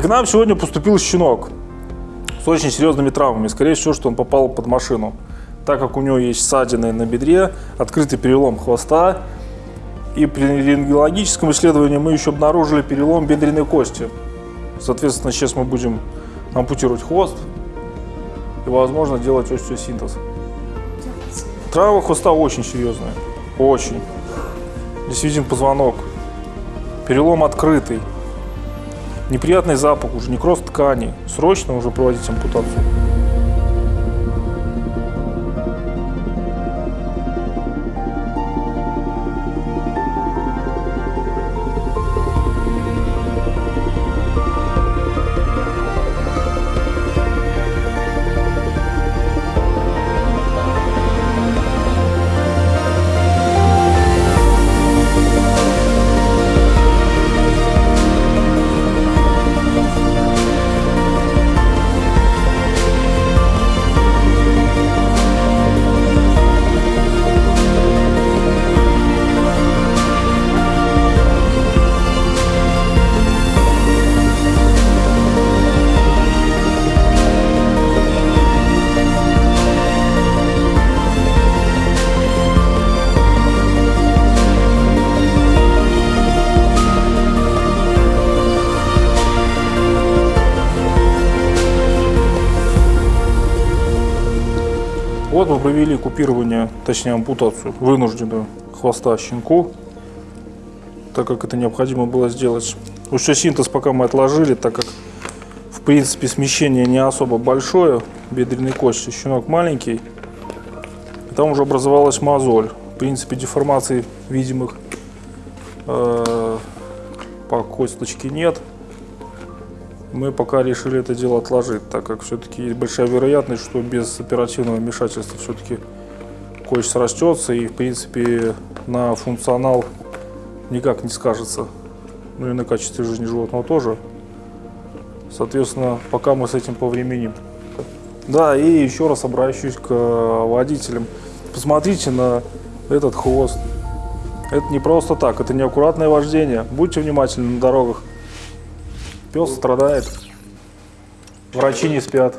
к нам сегодня поступил щенок с очень серьезными травмами. Скорее всего, что он попал под машину. Так как у него есть ссадины на бедре, открытый перелом хвоста, и при рентгенологическом исследовании мы еще обнаружили перелом бедренной кости. Соответственно, сейчас мы будем ампутировать хвост и, возможно, делать остеосинтез. Травма хвоста очень серьезная. Очень. Здесь виден позвонок. Перелом открытый. Неприятный запах уже, некроз ткани. Срочно уже проводить ампутацию. Вот мы провели купирование, точнее ампутацию, вынужденную хвоста щенку, так как это необходимо было сделать. Ушесинтез пока мы отложили, так как в принципе смещение не особо большое, бедренной кости, щенок маленький. И там уже образовалась мозоль. В принципе деформаций видимых э, по косточке нет мы пока решили это дело отложить, так как все-таки есть большая вероятность, что без оперативного вмешательства все-таки кость срастется и, в принципе, на функционал никак не скажется. Ну и на качестве жизни животного тоже. Соответственно, пока мы с этим повременим. Да, и еще раз обращусь к водителям. Посмотрите на этот хвост. Это не просто так, это неаккуратное вождение. Будьте внимательны на дорогах. Пес страдает. Врачи не спят.